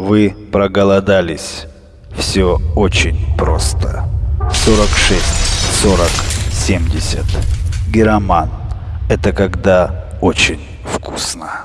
Вы проголодались. Все очень просто. 46, 40, 70. Гироман. Это когда очень вкусно.